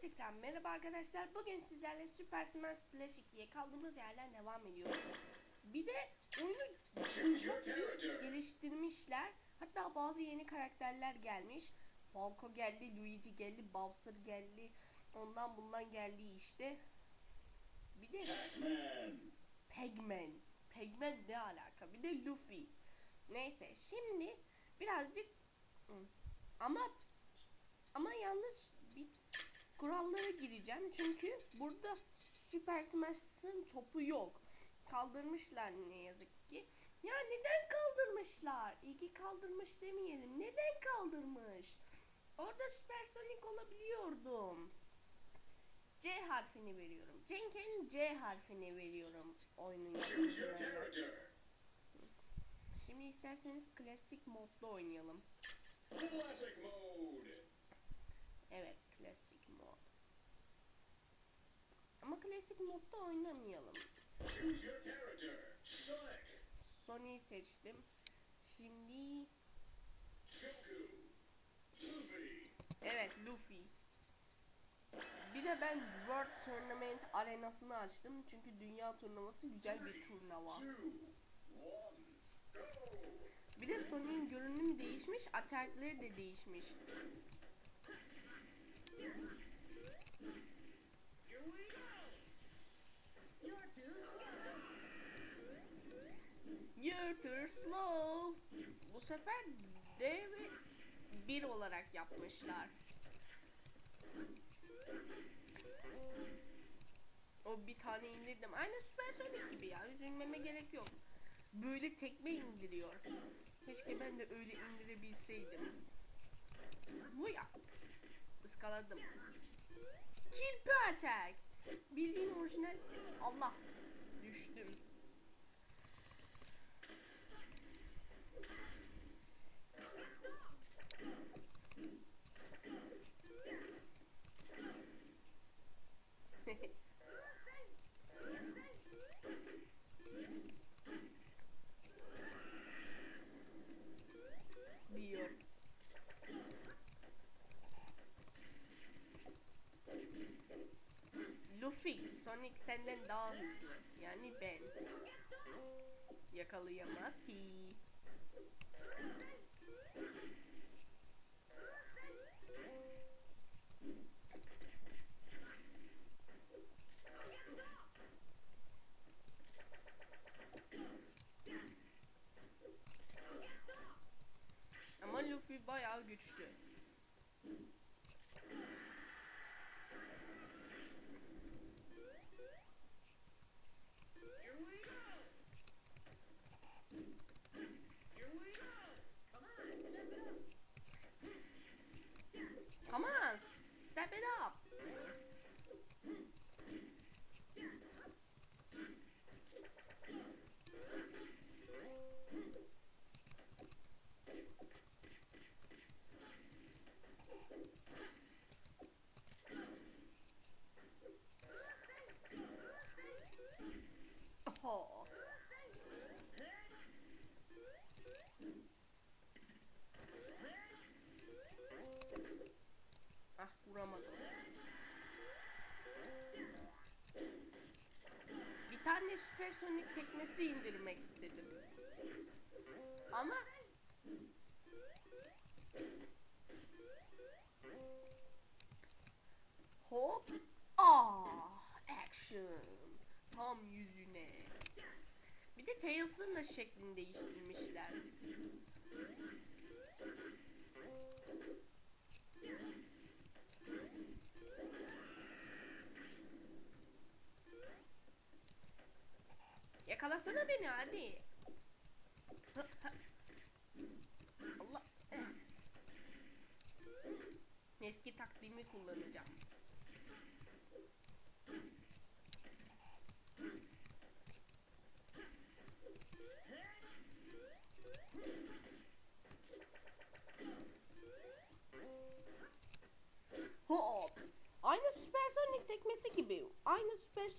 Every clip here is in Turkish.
tekrar merhaba arkadaşlar. Bugün sizlerle Super Smash Splash 2'ye kaldığımız yerden devam ediyoruz. Bir de oyunu çok geliştirmişler. Hatta bazı yeni karakterler gelmiş. Falco geldi, Luigi geldi, Bowser geldi. Ondan bundan geldi işte. Bir de Man. Pegman. Pegman ne alaka? Bir de Luffy. Neyse şimdi birazcık ama kurallara gireceğim çünkü burada Super Smash'ın topu yok. Kaldırmışlar ne yazık ki. Ya neden kaldırmışlar? İyi ki kaldırmış demeyelim. Neden kaldırmış? Orada Super Sonic olabiliyordum. C harfini veriyorum. Cenk'in C harfini veriyorum oyunun yapımcılarına. Şimdi isterseniz klasik modda oynayalım. Evet klasik. Ama klasik modda oynamayalım. Sony'yi seçtim. Şimdi evet Luffy. Bir de ben World Tournament arenasını açtım. Çünkü dünya turnuvası güzel bir turnuva. Bir de Sony'nin görünümü değişmiş, atakları da değişmiş. Too slow. Bu sefer D ve 1 olarak yapmışlar. O bir tane indirdim. Aynı Super Sonic gibi ya. Üzülmeme gerek yok. Böyle tekme indiriyor. Keşke ben de öyle indirebilseydim. Bu ya. Iskaladım. Kirpi attack. Bildiğin orijinal. Allah. Düştüm. Sonic senden daha hızlı. Yani ben. Yakalayamaz ki. Ama Luffy bayağı güçlü. Oho. Ah vuramadım. Bir tane süpersonik tekmesi indirmek istedim. Ama Hop. Ah, action. Tam yüzüne. Bir de Tails'ın da şeklini değiştirmişler. Yakalasana beni hadi. Allah. Eski taktiğimi kullanacağım.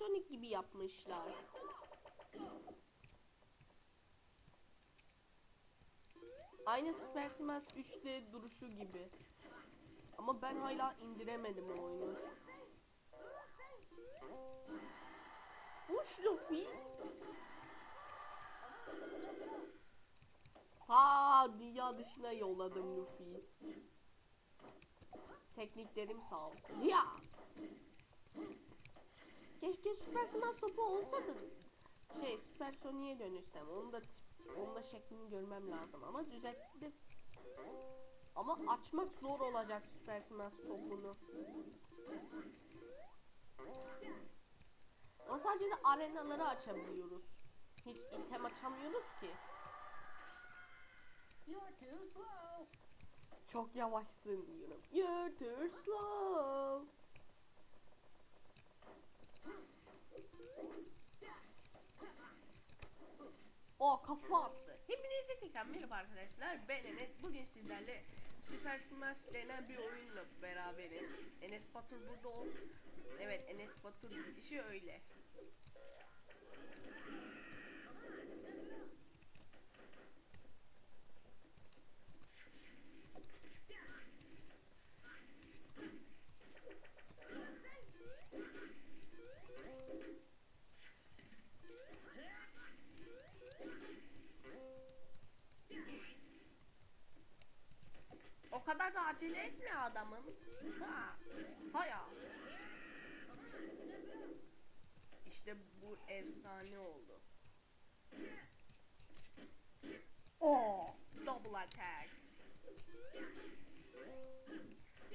Supersonic gibi yapmışlar. Aynı Super Smash 3'te duruşu gibi. Ama ben hala indiremedim o oyunu. Uç Luffy. Ha dünya dışına yolladım Luffy'yi. Tekniklerim sağ olsun. Ya. Keşke Süper Smash topu olsa da şey Süper Sonic'e dönüşsem. Onu da onun da şeklini görmem lazım ama düzelttim. Ama açmak zor olacak Süper Smash topunu. Ama sadece de arenaları açabiliyoruz. Hiç item açamıyoruz ki. You're too slow. Çok yavaşsın diyorum. You're too slow. O kafa attı. Hepinize tekrar merhaba arkadaşlar. Ben Enes. Bugün sizlerle Super Smash denen bir oyunla beraberim. Enes Batur burada olsun. Evet Enes Batur işi öyle. O kadar da acele etme adamım. Ha. Haya. İşte bu efsane oldu. O double attack.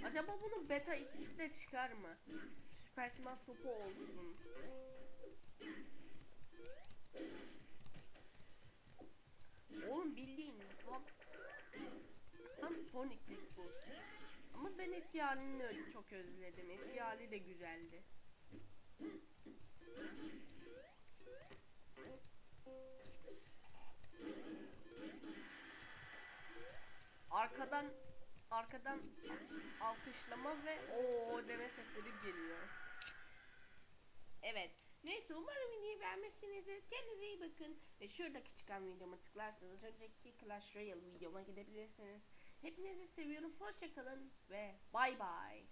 Acaba bunun beta ikisi de çıkar mı? Süper Smash topu olsun. Oğlum bildiğin tam Tam Sonic'lik bu. Ama ben eski halini ö- çok özledim. Eski hali de güzeldi. Arkadan arkadan alkışlama ve o deme sesleri geliyor. Evet. Neyse umarım videoyu beğenmişsinizdir. Kendinize iyi bakın. Ve şuradaki çıkan videoma tıklarsanız önceki Clash Royale videoma gidebilirsiniz. Hepinizi seviyorum. Hoşçakalın ve bay bay.